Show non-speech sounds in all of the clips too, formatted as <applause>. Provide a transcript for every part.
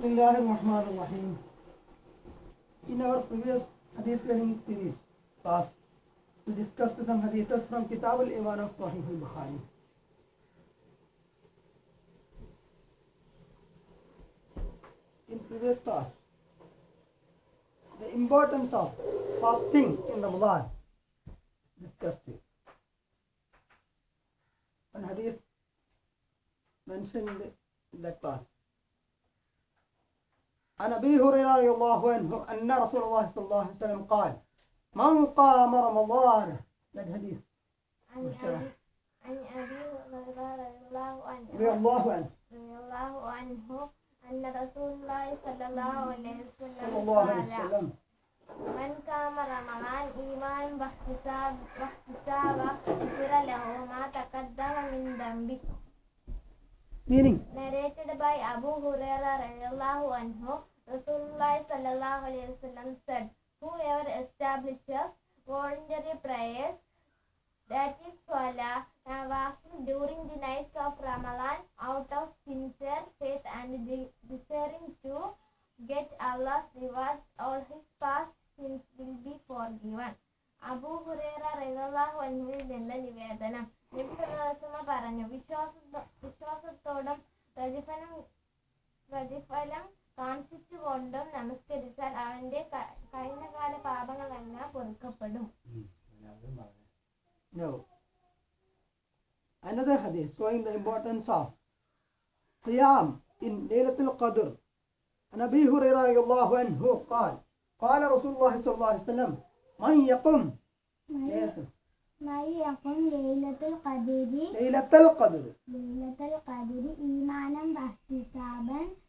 Bismillah. In our previous hadith learning series class, we discussed some hadiths from Kitab al-Iman of Sahih al-Bukhari. In previous class, the importance of fasting in Ramadan discussed it. One hadith mentioned in that class. عن أبي هريرة رضي الله عنه أن رسول الله صلى الله عليه وسلم قال من قام رمضان؟ that hadith عن أبي أبي هريرة رضي الله عنه. رضي الله عنه. رضي الله عنه أن رسول الله صلى الله عليه وسلم صلى الله عليه وسلم. من قام رمضان إيمانا واحتساب واحتسابا غفر له ما تقدم من ذنبه. Meaning? Narrated by Abu Huraira radiallahu anhu, Rasulullah said, Whoever establishes voluntary prayers, that is salah, nawafil during the nights of Ramadan out of sincere faith and desiring to get Allah's rewards, all his past sins will be forgiven. Abu Hurairah റളിയല്ലാഹു അൻഹുവിൽ നിന്ന് നിവേദനം നബി സല്ലല്ലാഹു പറഞ്ഞു വിശ്വാസ വിശ്വാസത്തോടും പ്രതിഫലം പ്രതിഫലം കാണിച്ചുകൊണ്ടും നമസ്കരിച്ചാൽ അവന്റെ ക- കഴിഞ്ഞകാല പാപങ്ങളെല്ലാം പൊറുക്കപ്പെടും no another hadith showing the importance of qiyam in Laylatul Qadr عن ابي هريره رضي الله عنه قال قال رسول الله صلى الله عليه وسلم من يقم മയ്യക്കും ലൈലത്തുൽ ഖദരി ليلة القدر ലൈലത്തുൽ ഖദരി ഈമാനം വഹ്തിസാബൻ ഉഫിറ ലഹു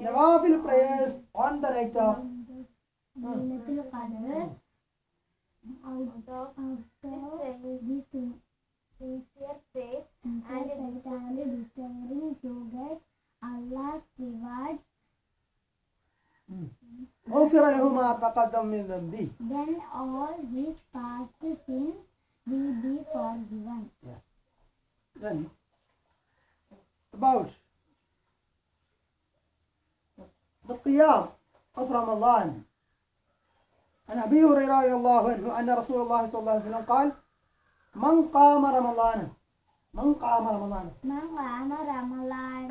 Nawafil prayers on the night of. sincere faith and entirely desiring to get Allah's reward. Then all الله صلى الله عليه وسلم قال من قام رمضان من قام رمضان من قام رمضان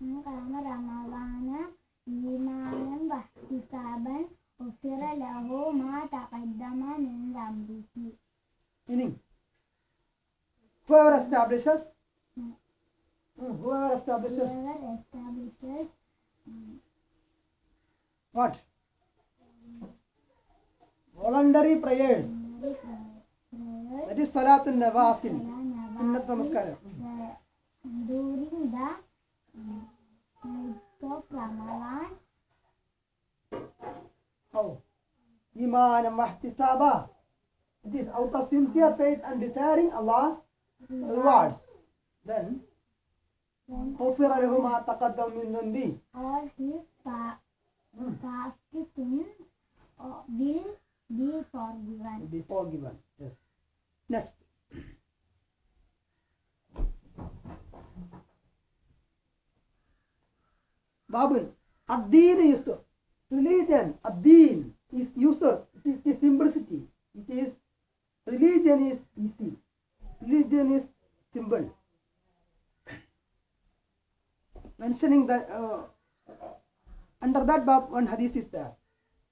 من قام رمضان إيمانا واحتسابا غفر له ما تقدم من ذنبه meaning whoever establishes voluntary prayers ordinary prayer that is Salatul Nawafil Salah Sunnat Nawafil, Namaskar the- during the um, nights of Ramadan how Iman and Mahtisaba it is out of sincere faith and desiring Allah's rewards then when غفر له ما تقدم من ذنبه all his pa- Hmm, past sins uh, will be forgiven. will be forgiven yes next Babun Ad-Din Yusuf religion Ad-Din is Yusuf it is the simplicity it is religion is easy religion is simple mentioning that uh, under that bab one hadith is there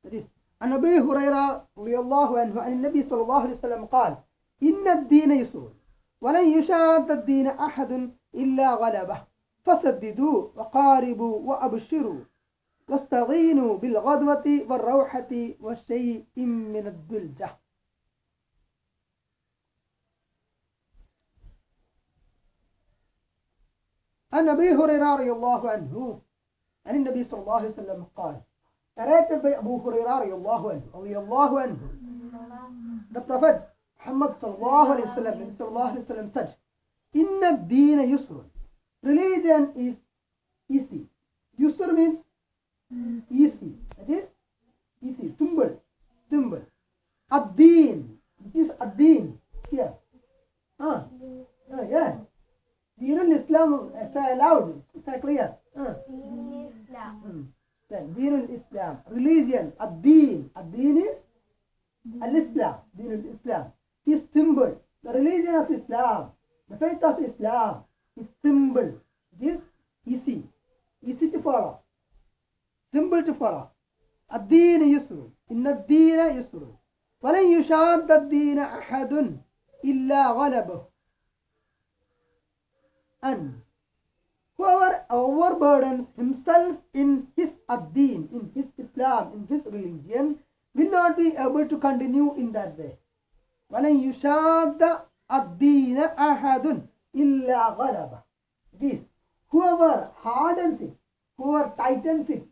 that is عن أبي هريرة رضي الله عنه عن النبي صلى الله عليه وسلم قال إن الدين يسر ولن يشاد الدين أحد إلا غلبه. فسددوا وقاربوا وأبشروا واستعينوا بالغدوة والروحة وشيء من الدلجة. عن أبي هريرة رضي الله عنه عن النبي صلى الله عليه وسلم قال by Abu Hurairah رضي الله عنه رضي الله عنه the Prophet Muhammad صلى الله عليه وسلم Nabi صلى الله عليه وسلم said إن الدين يسر religion is easy yusr means easy that is easy simple simple ad-deen it is ad-deen here ah ah yeah Deen al-Islam say aloud say clear ah Deen Islam. Hmm. Deen al-Islam religion ad-deen is al-Islam Deen al-Islam is symbol the religion of Islam the faith of Islam is symbol it is easy easy to follow simple to follow الدين يسر إن الدين يسر ولن يشاد الدين أحد إلا غلبه and whoever overburdens himself in his ad-deen, in his Islam, in his religion, will not be able to continue in that way. ولن يشاد الدين أحد إلا غلبه. It is whoever hardens it, whoever tightens it,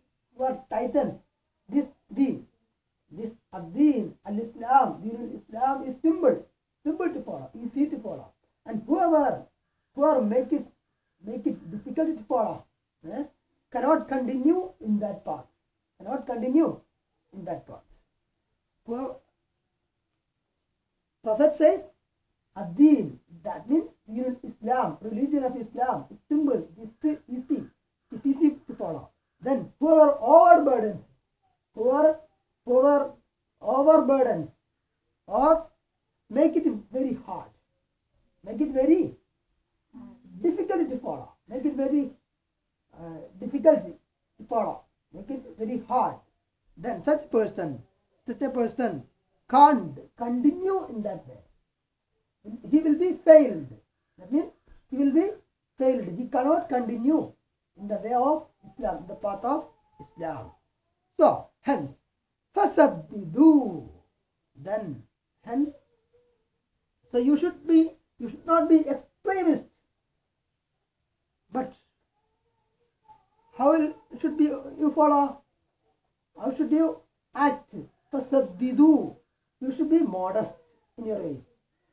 in your ways.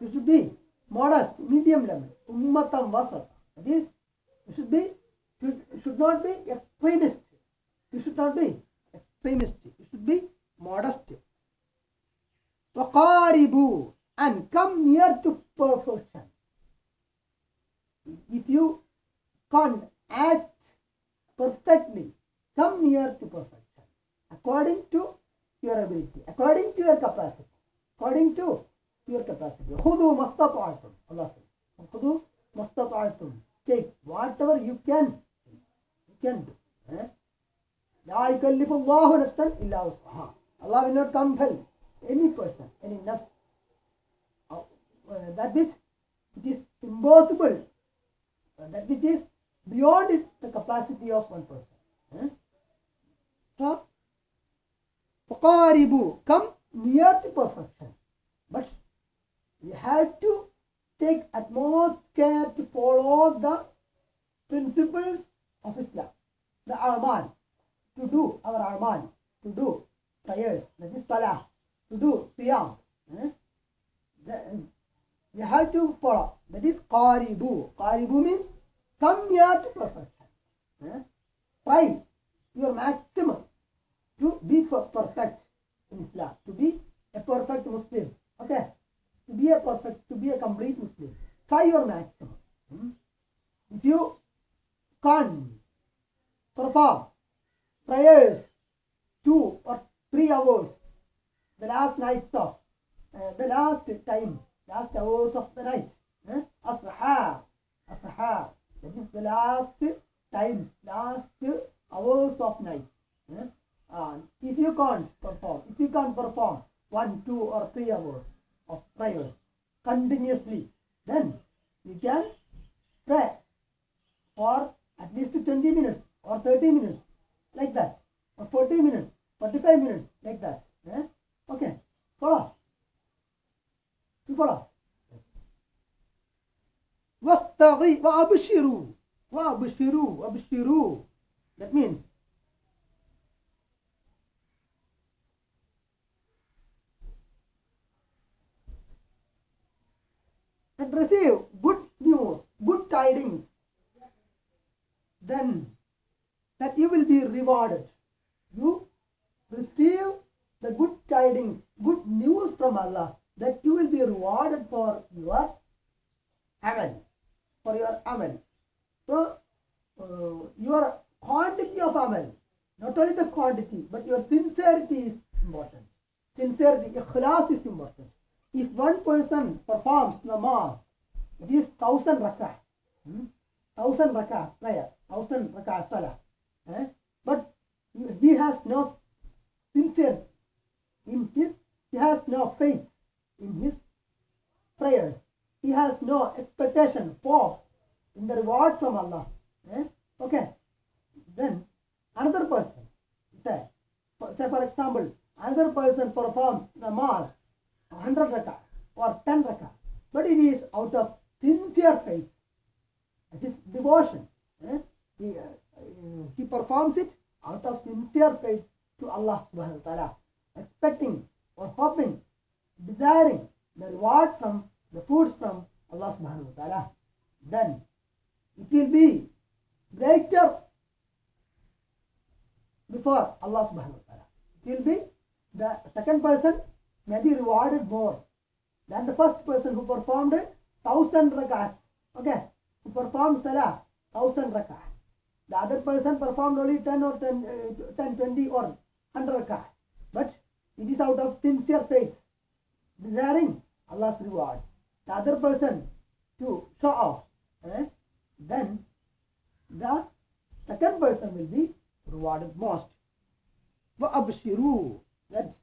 You should be modest, medium level. Ummatam vasat. That is, you should be, should, should not be extremist. You should not be extremist. You should be modest. Waqaribu and come near to perfection. If you can't act perfectly, come near to perfection according to your ability, according to your capacity, according to your capacity. Khudu mastata'atum. Allah says. Khudu mastata'atum. Take whatever you can. You can do. Eh? La yukallifullahu nafsan illa usaha. Allah will not compel any person, any nafs. That which it is impossible. That which is beyond it, the capacity of one person. Eh? So, come near to perfection. But you have to take utmost care to follow the principles of Islam, the Arman, to do our Arman, to do prayers, that is Salah, to do Siyam. eh? You have to follow. That is Qaribu. Qaribu means come near to perfection. eh? Try your maximum to be perfect in Islam, to be a perfect Muslim. Okay? To be a perfect, to be a complete Muslim. Try your maximum. Hmm? If you can't perform prayers two or three hours, the last night of, uh, the last time, last hours of the night, eh? As-sahar, that is the last times, last hours of night. eh? Uh, if you can't perform, if you can't perform one, two, or three hours of prayers continuously, then you can pray for at least 20 minutes or 30 minutes, like that, or 40 minutes, 45 minutes, like that. eh? Okay, follow. You follow. واستغي وأبشروا وَأَبْشِرُوا أَبْشِرُوا That means receive good news, good tidings, then that you will be rewarded. You receive the good tidings, good news from Allah, that you will be rewarded for your amal, for your amal. So, uh, your quantity of amal, not only the quantity, but your sincerity is important. Sincerity, ikhlas is important. If one person performs namaz, it is thousand rakah, hmm? thousand rakah prayer, thousand rakah salah, eh? but he has no sincerity in his, he has no faith in his prayers. He has no expectation for in the reward from Allah. eh? Okay. Then another person, say, for, say for example, another person performs namaz, 100 rakah or 10 rakah, but it is out of sincere faith. It is devotion. eh? He, uh, uh, he performs it out of sincere faith to Allah subhanahu wa ta'ala, expecting or hoping, desiring the reward from the foods from Allah subhanahu wa ta'ala. Then it will be greater before Allah subhanahu wa ta'ala. It will be the second person may be rewarded more than the first person who performed a thousand rak'ahs. Okay, who performed salah, thousand rak'ahs. The other person performed only 10 or 10, uh, 10 20 or 100 rak'ahs. But it is out of sincere faith, desiring Allah's reward. The other person to show off, eh? then the second person will be rewarded most. وَأَبْشِرُوا That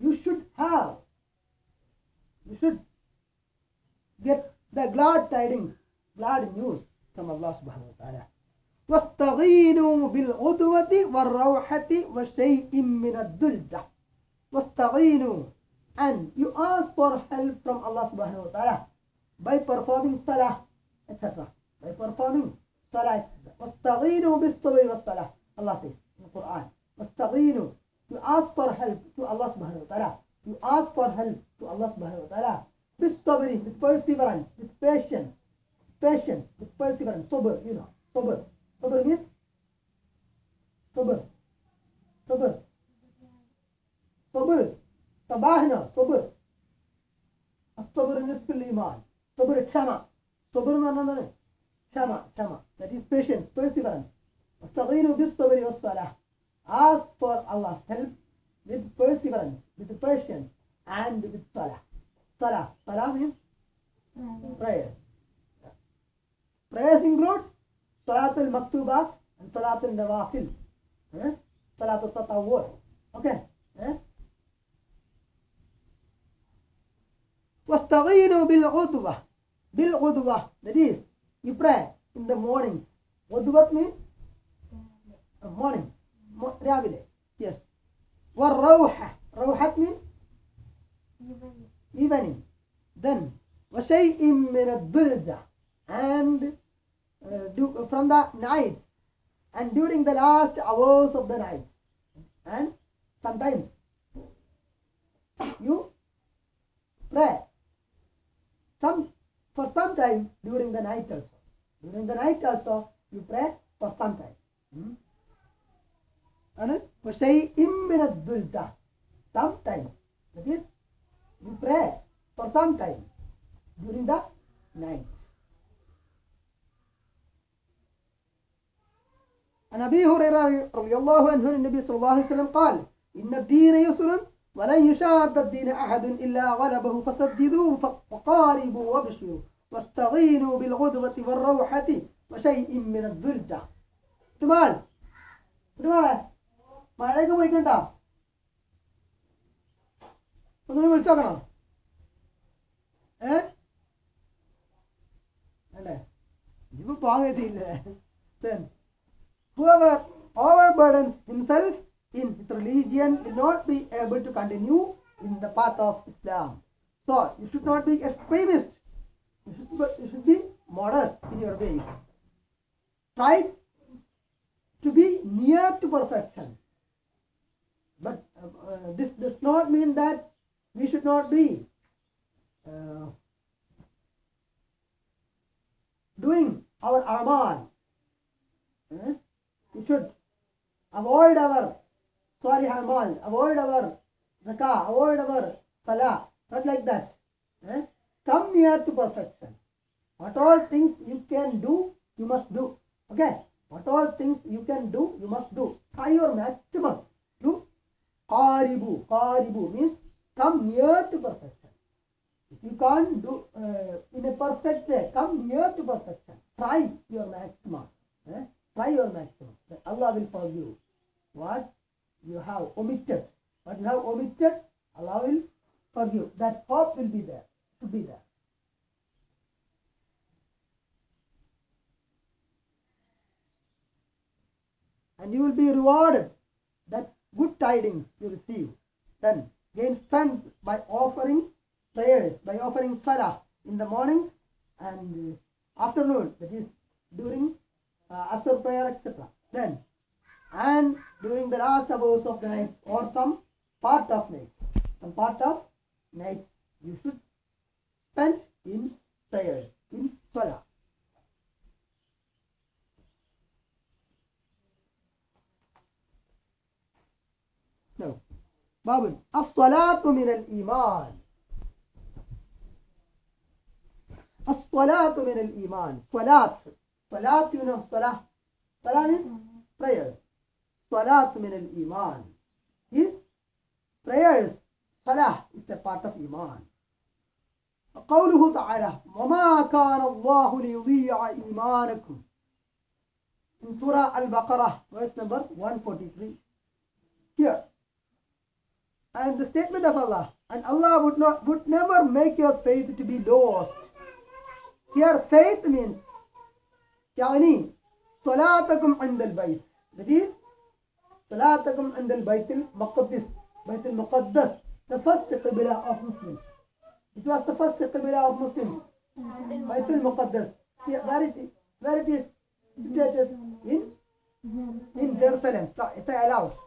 you should have, you should get the glad tidings, glad news from Allah subhanahu wa ta'ala. واستغينوا بالغدوة والروحة وشيء من الدلجة واستغينوا and you ask for help from Allah subhanahu wa ta'ala by performing salah etc by performing salah واستغينوا بالصبر والصلاة Allah says in the Quran واستغينوا you ask for help to Allah subhanahu wa ta'ala you ask for help to Allah subhanahu wa ta'ala with stubbornness, with perseverance, with patience, patience, with perseverance, sober, you know, sober. Sober means sober, sober, sober, تباهنا sober. الصبر نصف الإيمان صبر الشمع صبر نظر شمع شمع that is patience perseverance واستعينوا بالصبر والصلاة ask for Allah's help with perseverance with patience and with salah salah salah means prayers prayers includes salat al-maktubat and salat al-nawafil eh? salat al-tatawwur okay eh? واستغينوا بالعدوة بالعدوة that is you pray in the morning عدوة means uh, morning mo- രാവിലെ yes والروحة روحة means evening then وشيء من الضلجة and uh, do, from the night and during the last hours of the night and sometimes you pray some for some time during the night also during the night also you pray for some time hmm? and وشيء من الضلجة sometimes that is you pray for some time during the night عن أبي هريرة رضي الله عنه عن النبي صلى الله عليه وسلم قال إن الدين يسر ولن يشاد الدين أحد إلا غلبه فسددوه وقاربوا وابشروا واستغينوا بالغدوة والروحة وشيء من الذلجة تمال تمال മഴയൊക്കെ പോയിക്കണ്ടോ ഒന്നും വിളിച്ചു നോക്കണം ഏ അല്ലേ ഇപ്പൊ പോകാൻ കഴിയില്ലേ then whoever overburdens himself in his religion will not be able to continue in the path of Islam. So you should not be extremist. You should, but you should be modest in your ways. try to be near to perfection. But uh, uh, this does not mean that we should not be uh, doing our amal. Eh? We should avoid our sorry amal, avoid our zakah, avoid our salah, not like that. Eh? Come near to perfection. What all things you can do, you must do. Okay? What all things you can do, you must do. Try your maximum to qaribu. Qaribu means come near to perfection. If you can't do uh, in a perfect way, come near to perfection. Try your maximum. Eh? Try your maximum. Allah will forgive you. what you have omitted. What you have omitted, Allah will forgive. That hope will be there. To be there. and you will be rewarded that good tidings you receive. Then gain strength by offering prayers, by offering salah in the mornings and uh, afternoon, that is during uh, Asr prayer, etc. Then and during the last hours of the night or some part of night, some part of night you should spend in prayers, in salah. باب الصلاة من الإيمان. الصلاة من الإيمان. صلاة. صلاة you know صلاة means prayers. صلاة من الإيمان. Is prayers. صلاة is a part of إيمان. قوله تعالى وما كان الله ليضيع إيمانكم. In Surah Al-Baqarah verse number 143 here and the statement of Allah and Allah would not would never make your faith to be lost here faith means يعني صلاتكم عند البيت that is صلاتكم عند البيت المقدس بيت المقدس the first qibla of Muslims it was the first qibla of Muslims بيت المقدس where it is where it is situated in in Jerusalem it's allowed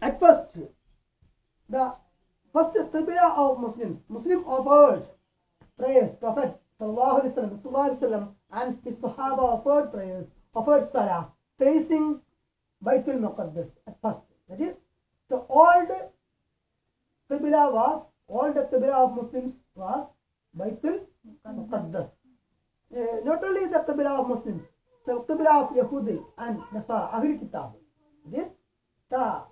At first, the first qibla of Muslims, Muslim offered prayers, Prophet sallallahu alaihi wasallam, and his Sahaba offered prayers, offered salah, facing Baitul Muqaddas at first. That is, the old qibla was, old qibla of Muslims was Baitul Muqaddas. Uh, not only the qibla of Muslims, the qibla of Yahudi and Nasara, Ahl Kitab. This, the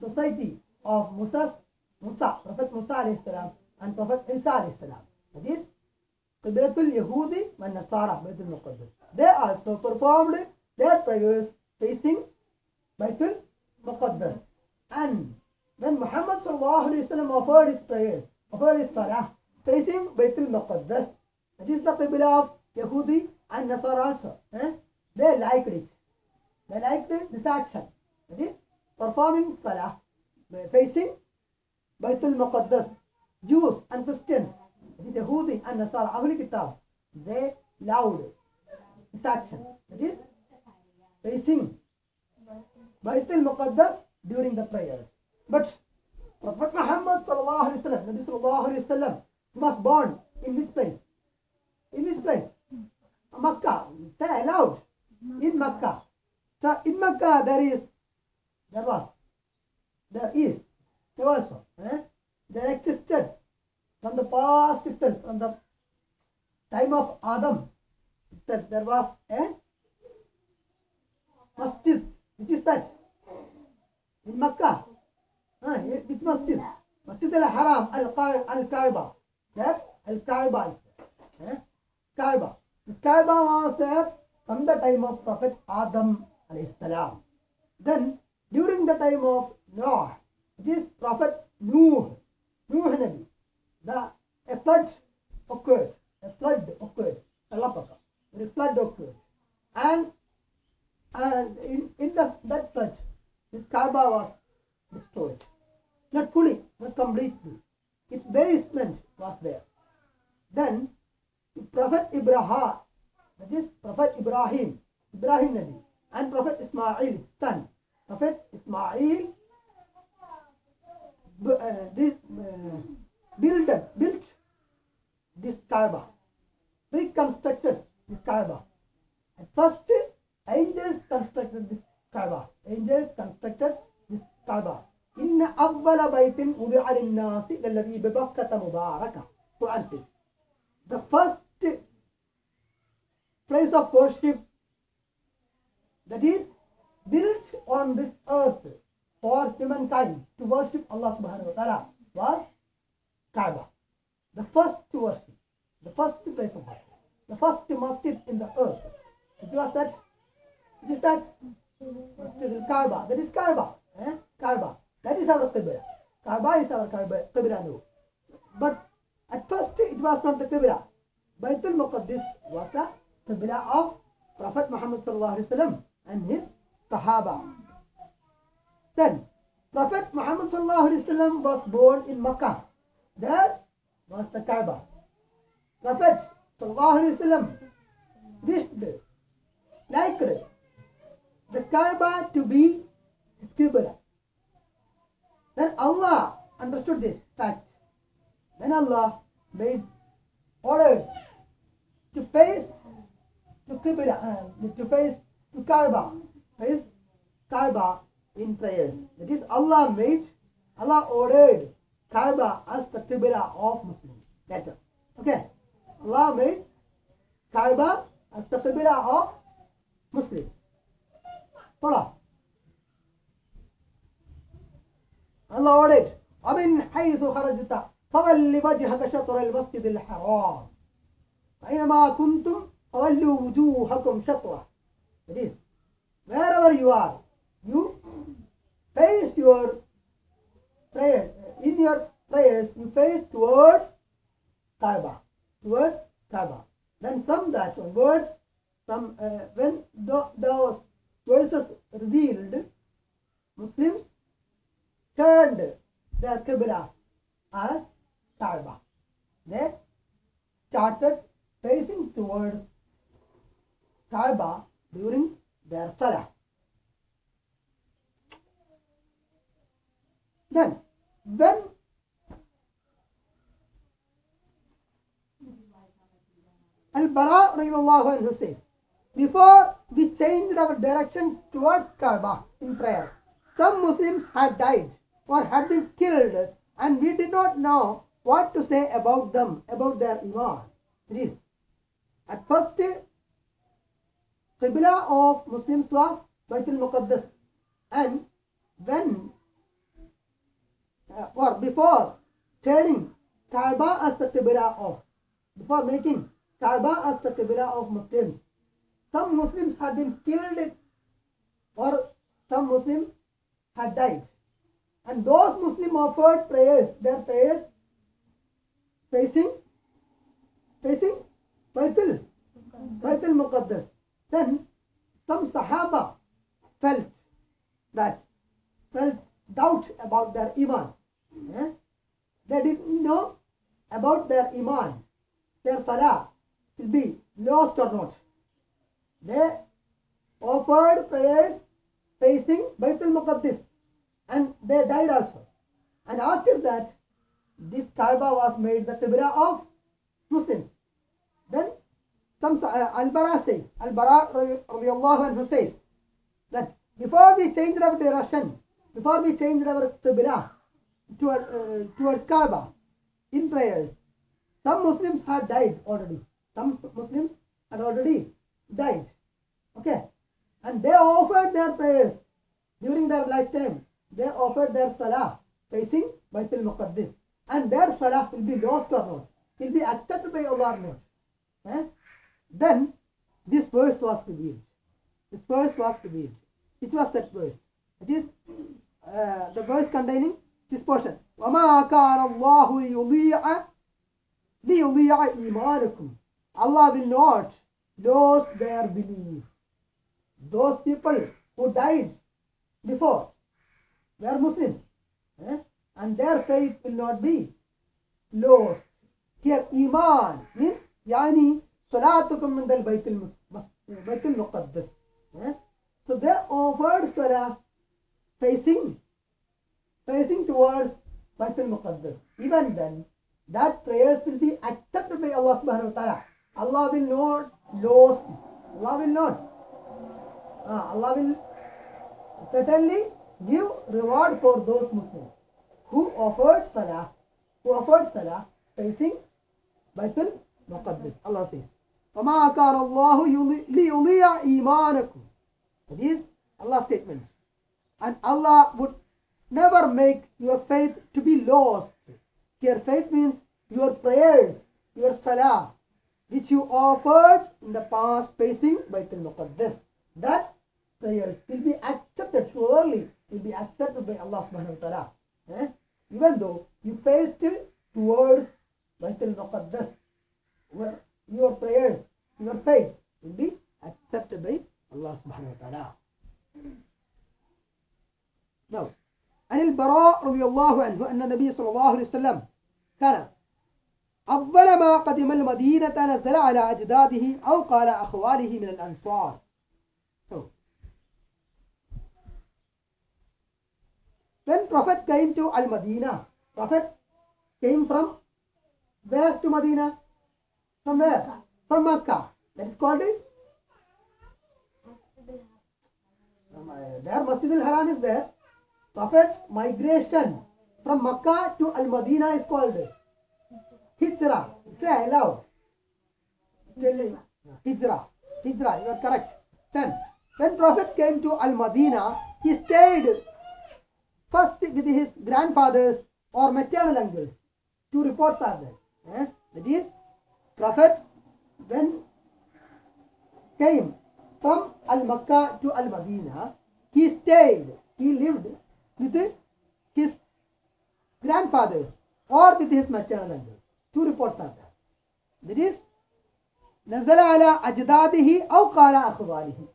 society of Musa, Musa, Prophet Musa alayhi salam and Prophet Isa alayhi salam. That is, Qiblatul Yahudi and Nasara, Baitul. They also performed their prayers facing Baitul Muqaddas. And when Muhammad sallallahu alayhi wasallam offered his prayers, offered his salah, facing Baitul Muqaddas, that is the Qibla of Yahudi and Nasara also. Eh? They liked it. They liked this action. That is, performing salah facing Baitul Muqaddas. Jews and Christians, is Yahudi and Nasara, Ahl Kitab, they loved this action. That is, facing Baitul Muqaddas during the prayers. But Prophet Muhammad sallallahu alaihi wasallam, Nabi sallallahu alaihi wasallam, was born in this place? In this place? Makkah. They allowed in Makkah. So in Makkah there is, there was, there is, there also, eh? there existed from the past itself, from the time of Adam itself, there was a masjid. Which is that? In Makkah. Ah, which masjid? Masjid al-Haram, al-Kaaba. That al-Kaaba is there. Eh? Kaaba. This Kaaba was there from the time of Prophet Adam alayhi salam. Then during the time of Noah, this Prophet Nuh, Nuh Nabi, the a flood occurred. A flood occurred. A flood occurred. And and in, in the, that flood, this Kaaba was destroyed. Not fully, not completely. Its basement was there. Then Prophet Ibrahim, that is Prophet Ibrahim, Ibrahim Nabi, and Prophet Ismail, son. Uh, this, uh, built, built this Kaaba, reconstructed this Kaaba. At first, angels constructed this Kaaba. Angels constructed Kaaba. إن أول بيت وضع للناس للذي ببكة مباركة. Quran. The first place of worship that is built on this earth for humankind to worship Allah subhanahu wa ta'ala was Kaaba. The first to worship. The first place of worship. The first masjid in the earth. It was that it is that Masjid al-Kaaba. That is Kaaba. Eh? Kaaba. That is our Qibla. Kaaba is our Kaaba, Qibla now. But at first it was not the Qibla. Baitul Muqaddis was the Qibla of Prophet Muhammad sallallahu alaihi wasallam and his Sahaba. Then Prophet Muhammad was born in Makkah. There was the Kaaba. Prophet wished, like the Kaaba to be his Qibla. Then Allah understood this fact. Then Allah made orders to face to Qibla, uh, to face to Kaaba, face Kaaba in prayers. That is, Allah made, Allah ordered Kaaba as the Qibla of Muslims. It. Okay. Allah made Kaaba as the Qibla of Muslims. Follow. الله ordered ومن حيث خرجت فول وجهك شطر المسجد الحرام فأينما كنتم فولوا وجوهكم شطرة It is wherever you are you face your prayer. In your prayers you face towards Kaaba towards Kaaba then from that onwards from uh, when the, those verses revealed Muslims turned their Qibla as Kaaba. They started facing towards Kaaba during Salah. Then, when Al-Bara radiallahu says, before we changed our direction towards Kaaba in prayer, some Muslims had died or had been killed and we did not know what to say about them, about their iman. At first, Qibla of Muslims was Baitul Muqaddas and when uh, or before turning Kaaba as the Qibla of, before making Kaaba as the Qibla of Muslims, some Muslims had been killed or some Muslims had died. And those Muslims offered prayers, their prayers facing, facing Baitul, Baitul Muqaddas. Then some Sahaba felt that, felt doubt about their Iman. Eh? They didn't know about their Iman, their Salah will be lost or not. They offered prayers facing Baitul Muqaddis and they died also. And after that, this Kaaba was made the Qibla of Muslims. Then some uh, Al-Bara says, Al-Bara anhu says that before we changed our direction, before we changed our Qibla toward, uh, towards Kaaba in prayers, some Muslims had died already. Some Muslims had already died. Okay. And they offered their prayers during their lifetime. They offered their salah facing Baitul Muqaddis. And their salah will be lost or not. Will be accepted by Allah. Eh? Then this verse was revealed. This verse was revealed. Which was that verse? It is uh, the verse containing this portion. وَمَا كَانَ اللَّهُ لِيُضِيعَ لِيُضِيعَ إِيمَانَكُمْ Allah will not lose their belief. Those people who died before were Muslims. eh? And their faith will not be lost Here, Iman means يعني Salatukum min al Baitul Baitul Muqaddas. So they offered salah facing facing towards Baitul Muqaddas. Even then, that prayers will be accepted by Allah subhanahu wa ta'ala. Allah will not lose. Allah will not. Ah, Allah will certainly give reward for those Muslims who offered salah, who offered salah facing Baitul Muqaddas. Allah says. وَمَا كَانَ اللَّهُ يُضِيعُ- لِيُضِيعَ إِيمَانَكُمْ That is Allah's statement. And Allah would never make your faith to be lost. Your faith means your prayers, your salah, which you offered in the past facing Baitul Muqaddas. That prayers will be accepted, surely will be accepted by Allah subhanahu wa ta'ala. Eh? Even though you faced towards Baitul Muqaddas, where your prayers, your faith will be accepted by Allah subhanahu wa ta'ala. Now, عن البراء رضي الله عنه أن النبي صلى الله عليه وسلم كان أول ما قدم المدينة نزل على أجداده أو قال أخواله من الأنصار So, when Prophet came to Al-Madinah, Prophet came from where to Medina? From where? From Makkah. That is called it? There Masjid al-Haram is there. Prophet's migration from Makkah to Al-Madinah is called Hijrah. Say aloud. Hijrah. Hijrah, you are correct. Then, when Prophet came to Al-Madinah, he stayed first with his grandfathers or maternal uncles. Two reports are there. Eh? That is, Prophet when came from Al-Makkah to Al-Madinah, he stayed, he lived with his grandfathers or with his maternal uncles. Two reports are there. That is, نزل على أجداده أو قال أخواله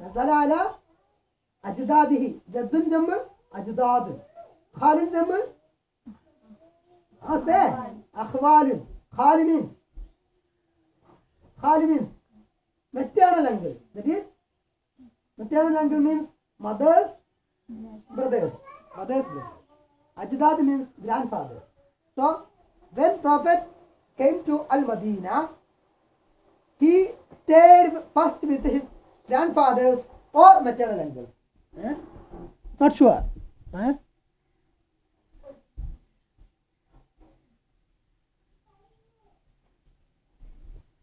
نزل على أجداده جد جمع أجداد خال جمع أسه أخوال خال Khalidin. Maternal uncle. That is, maternal uncle means mother's brothers. Mother's brothers. Ajdad means grandfather. So, when Prophet came to Al-Madinah, he stayed first with his grandfathers or maternal uncles. Eh? Not sure. Eh?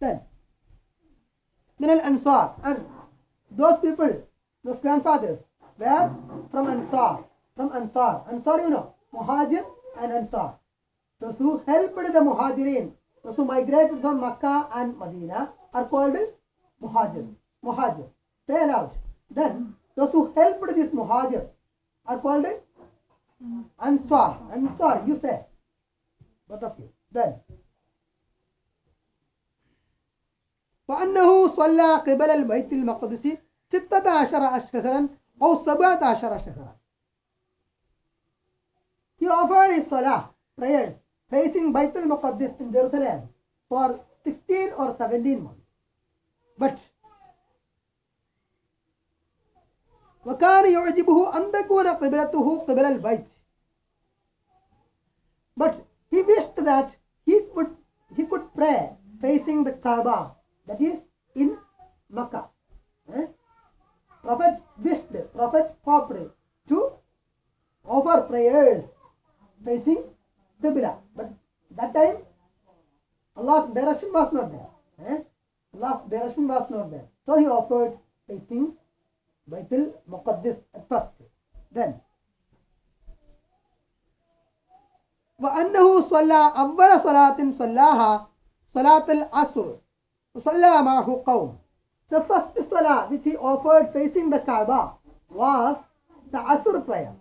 Then, min ansar. And those people those grandfathers were from ansar from ansar. Ansar you know muhajir and ansar. Those who helped the muhajirin those who migrated from makkah and medina are called muhajir muhajir. Say out. then those who helped this muhajir are called ansar. Ansar you say both of you. Then فأنه صلى قبل البيت المقدس ستة عشر شهرا أو سبعة عشر شهرا He offered his salah, prayers, facing Bayt al-Muqaddis in Jerusalem for 16 or 17 months. But وكان يعجبه أن تكون قبلته قبل البيت. But he wished that he could he could pray facing the Kaaba, that is in Makkah. Eh? Prophet wished, Prophet hoped to offer prayers facing Qibla. But that time Allah's direction was not there. Eh? Allah's direction was not there. So he offered facing Baitul Muqaddis at first. Then وأنه صلى أول صلاة صلاها صلاة العصر Qawm. The first salah which he offered facing the Kaaba was the Asr prayer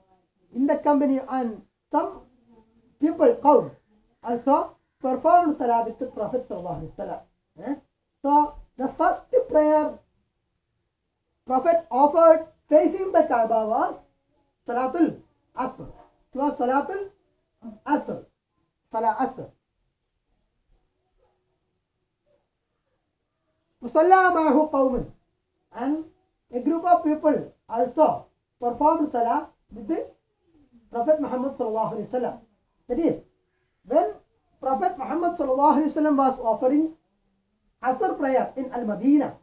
in the company and some people, qawm, also performed salah with the Prophet eh? So the first prayer Prophet offered facing the Kaaba was Salatul Asr. It was Salatul Asr. Salah Asr. Musalla ma'ahu qawman. And a group of people also performed salah with the Prophet Muhammad sallallahu alaihi wasallam. That is, when Prophet Muhammad sallallahu alaihi wasallam was offering Asr prayer in Al-Madinah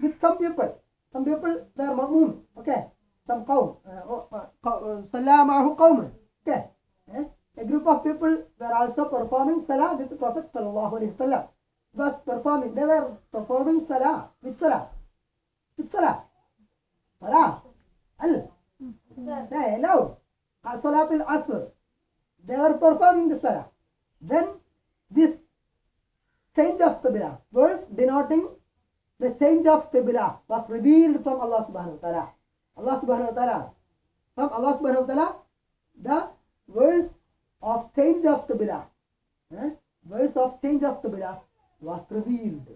with some people, some people they are ma'mun, okay, some qawm, uh, uh, uh, salah ma'ahu qawman, okay. Eh? A group of people were also performing salah with the Prophet sallallahu alaihi wasallam. Was performing, they were performing salah with salah, with salah, salah, al, they allowed Salat al Asr. They were performing the Salah. Then this change of Qibla, verse denoting the change of Qibla was revealed from Allah subhanahu wa ta'ala. Allah subhanahu wa ta'ala. From Allah subhanahu wa ta'ala, the verse of change of Qibla. eh, Verse of change of Qibla was revealed.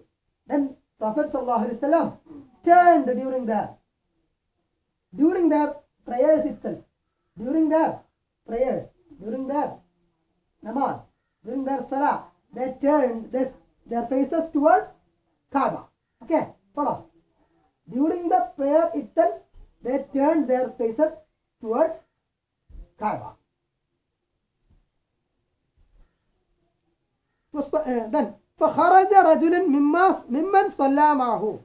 Then Prophet wasallam turned during the during their prayers itself, during their prayers, during their namaz, during their salah, they turned their, their faces towards Kaaba. Okay, follow. During the prayer itself, they turned their faces towards Kaaba. uh, then فخرج رجل مما ممن صلى معه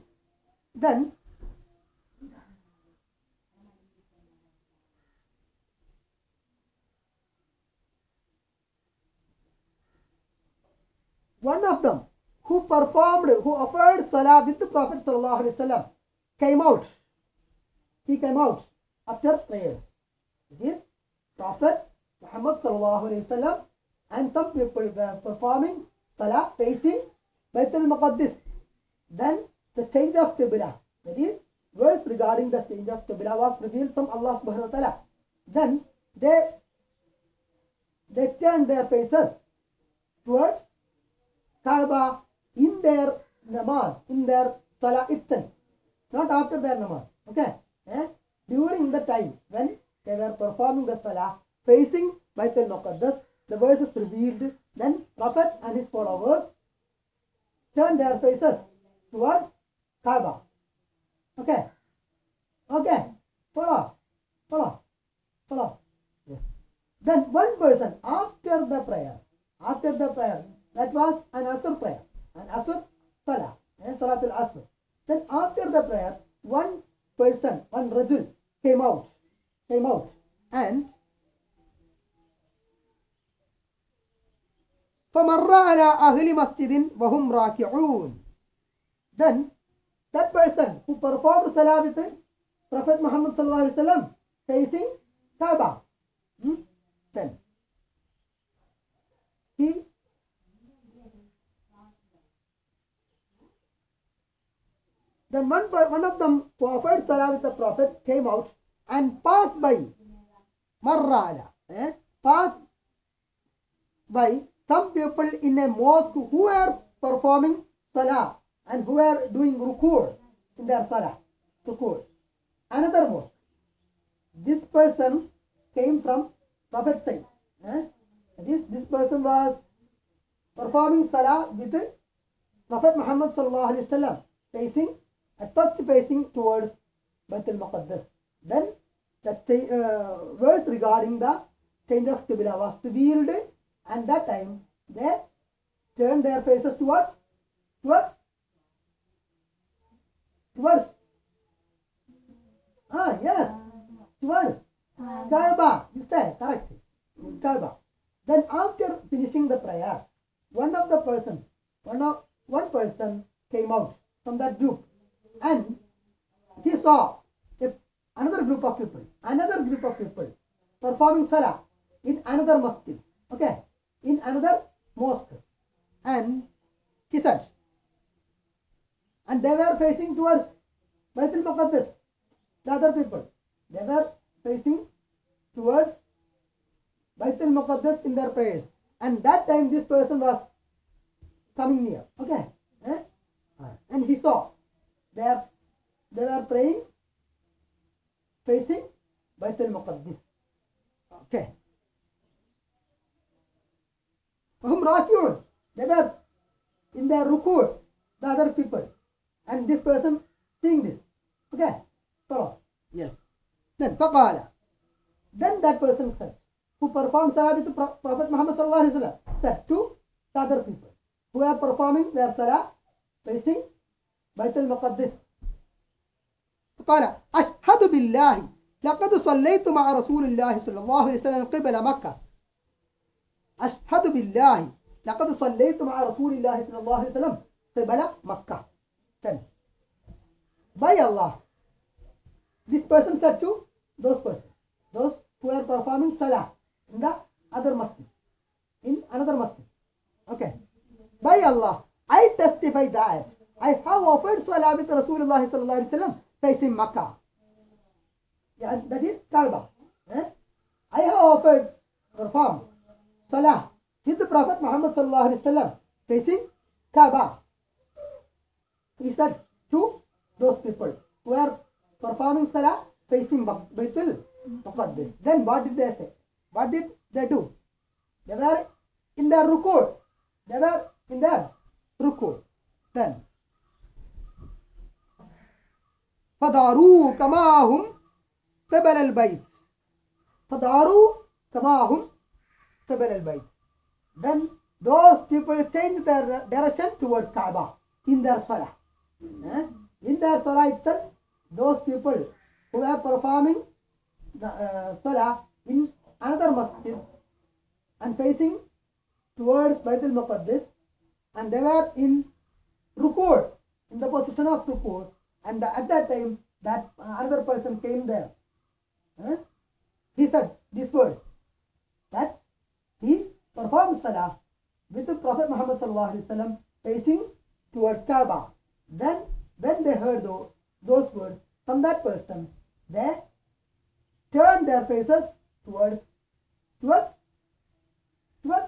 then one of them who performed, who offered salah with the Prophet sallallahu alaihi wasallam came out. He came out after prayer. This Prophet Muhammad sallallahu alaihi wasallam and some people were performing salah facing Baitul Muqaddis. Then the change of Qibla, that is, verse regarding the change of Qibla was revealed from Allah subhanahu wa ta'ala. Then they they turned their faces towards Kaaba in their namaz, in their salah itself, not after their namaz. Okay? Eh? During the time when they were performing the salah, facing Baitul Muqaddas, the verse is revealed. Then Prophet and his followers turned their faces towards Kaaba. Okay? Okay? Follow? Follow? Follow? Yes. Then one person after the prayer, after the prayer, that was an Asr prayer, an Asr Salah, eh, and Salat al Asr. Then after the prayer, one person, one Rajul came out, came out, and فمر على أهل مسجد وهم راكعون. Then that person who performed Salah with Prophet Muhammad sallallahu alaihi wasallam facing Kaaba. Hmm? Then he then one, one of them who offered salah with the Prophet came out and passed by Marrala, eh? passed by some people in a mosque who are performing salah and who are doing ruku in their salah. Ruku. Another mosque. This person came from Prophet's side. Eh? This, this person was performing salah with Prophet Muhammad sallallahu alaihi wasallam facing at first facing towards Baitul Muqaddas. Then say, uh, verse regarding the change of Qibla was revealed and that time they turned their faces towards towards towards ah yes towards Kaaba. You say correct. Kaaba. Then after finishing the prayer, one of the persons, one of one person came out from that group, and he saw another group of people, another group of people performing salah in another masjid. Okay, in another mosque, and said, and they were facing towards Baitul Muqaddas. The other people, they were facing towards Baitul Muqaddas in their prayers. And that time this person was coming near. Okay. Eh? And he saw they are they were praying facing Baitul Muqaddas. Okay. وهم راكعون. They were in their ruku, the other people. and this person seeing this. Okay, follow. Yes. Then فقال. Then that person said, who performed salah with Prophet Muhammad sallallahu alaihi wasallam, said to the other people who are performing their salah facing بيت المقدس. قال أشهد بالله لقد صليت مع رسول الله صلى الله عليه وسلم قبل مكة أشهد بالله لقد صليت مع رسول الله صلى الله عليه وسلم قبل مكة Then, by Allah this person said to those persons those who are performing salah in the other masjid in another masjid okay by Allah I testify that I have offered salah with Rasulullah sallallahu alaihi wasallam facing Makkah yeah, that is Kaaba eh? I have offered performed salah with the Prophet Muhammad sallallahu alaihi wasallam facing Kaaba he said to those people who are performing salah facing Baitul Muqaddis. Then what did they say? What did they do? They were in their ruku. They were in their ruku. Then فداروا كما هم قبل البيت فداروا كما هم Qibal al-Bayt. Then those people change their direction towards Kaaba in their salah. Eh? In their salah itself, those people who are performing the uh, salah in another masjid and facing towards Bayt al-Muqaddis and they were in ruku, in the position of ruku and the, at that time that uh, another person came there. Eh? He said this verse that he performed salah with the Prophet Muhammad wasallam facing towards Kaaba. Then when they heard those, those words from that person, they turned their faces towards towards towards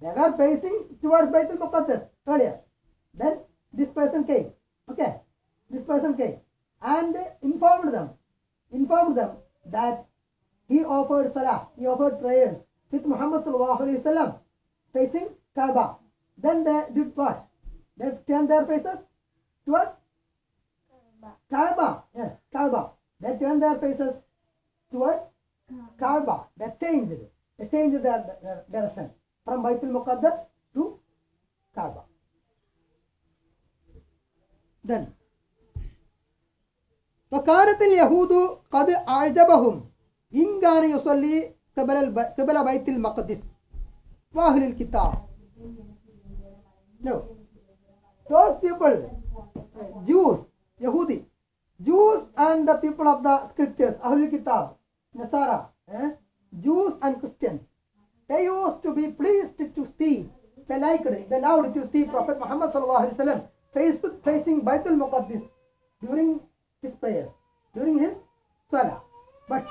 they were facing towards Baitul Muqaddas earlier. Then this person came. Okay, this person came and informed them, informed them that he offered salah, he offered prayers with Muhammad sallallahu alaihi wasallam facing Kaaba. Then they did what? They turned their faces towards Kaaba. Yes, Kaaba. They turned their faces towards Kaaba. They changed it. They changed their, their direction from Baitul Muqaddas to Kaaba. Then وكانت اليهود قد أعجبهم إن كان يصلي قبل الب... قبل بيت المقدس وأهل الكتاب No. Those people, uh, Jews, Yahudi, Jews and the people of the scriptures, Ahlul Kitab, Nasara, eh? Jews and Christians, they used to be pleased to see, they liked, they loved to see Prophet Muhammad sallallahu alaihi wasallam face, facing Baitul Muqaddis during his prayer, during his salah. But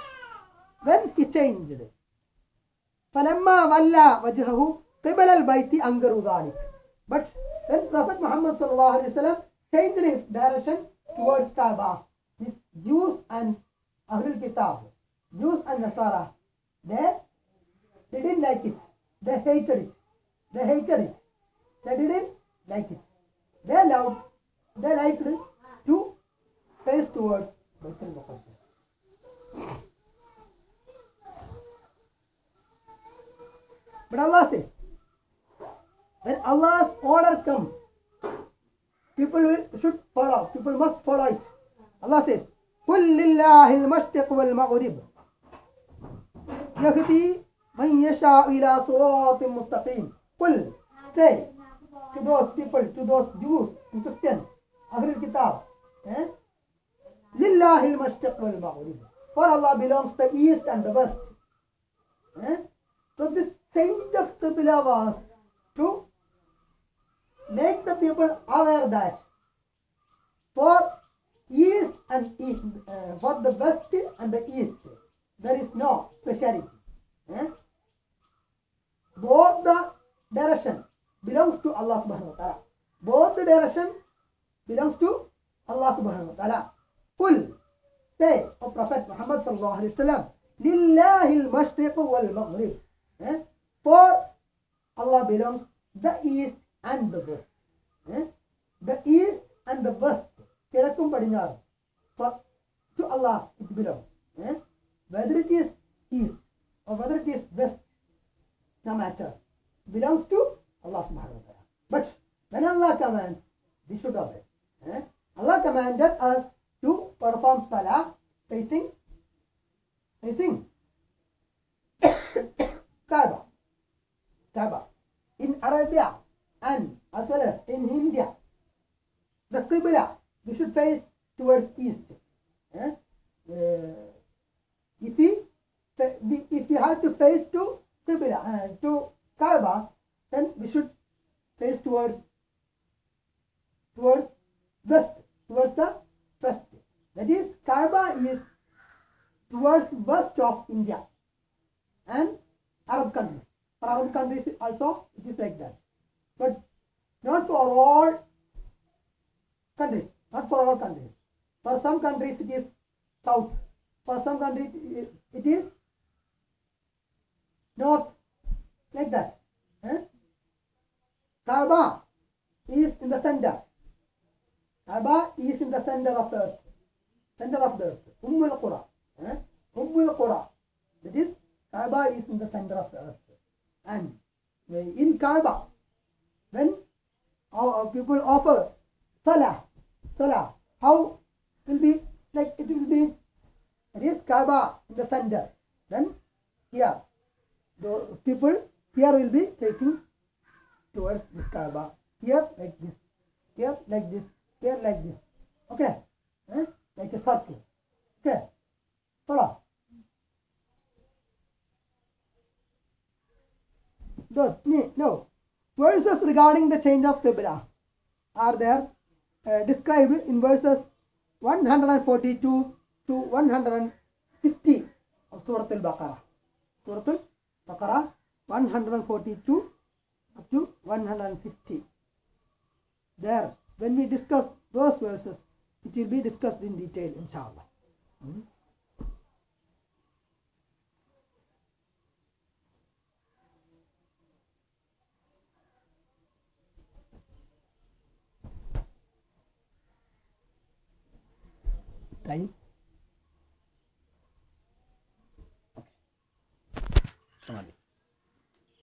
when he changed, فلما ولى وجهه قبل البيت أنكروا ذلك. But when Prophet Muhammad sallallahu alaihi wasallam changed his direction towards Kaaba, these Jews and Ahlul Kitab, Jews and Nasara, they, they didn't like it. They hated it. They hated it. They didn't like it. They loved, they liked it to face towards Baitul Muqaddas. But Allah says, when Allah's order comes, people will, should follow. People must follow it. Allah says, قل لله المشرق والمغرب يهدي من يشاء إلى صراط مستقيم قل say to those people, to those Jews and Christians, Ahlul Kitab, eh? لله المشرق والمغرب For Allah belongs the east and the west. Eh? So this change of Qibla was to make the people aware that for east and east, uh, for the west and the east, there is no speciality. Eh? Both the direction belongs to Allah subhanahu wa ta'ala. Both the direction belongs to Allah subhanahu wa ta'ala. Qul, say, O Prophet Muhammad sallallahu alayhi wa sallam, Lillahi al-mashriq wal-maghrib. Eh? For Allah belongs the East and the West. Eh? The East and the West. Kilakum Padinjar. For to Allah it belongs. Eh? Whether it is East or whether it is West, no matter. Belongs to Allah subhanahu wa ta'ala. But when Allah commands, we should obey. Eh? Allah commanded us to perform salah facing facing <coughs> Kaaba. Kaaba. In Arabia and as well as in India the Qibla we should face towards east. Eh? uh, if we we- if we have to face to Qibla uh, to Kaaba then we should face towards towards west towards the west. That is Kaaba is towards west of India and Arab countries for Arab countries also it is like that but not for all countries not for all countries for some countries it is south for some countries it- is north like that eh? Kaaba is in the center Kaaba is in the center of the earth center of the earth Umm al-Qura eh? Umm al-Qura that is Kaaba is in the center of the earth and in Kaaba when our people offer salah salah how will be like it will be it is Kaaba in the center. Then here the people here will be facing towards this Kaaba here like this here like this here like this okay eh? like a circle okay follow those no, no verses change of Qibla are there uh, described in verses 142 to 150 of Surah Al-Baqarah. Surah Al-Baqarah 142 up to 150. There, when we discuss those verses, it will be discussed in detail, inshallah.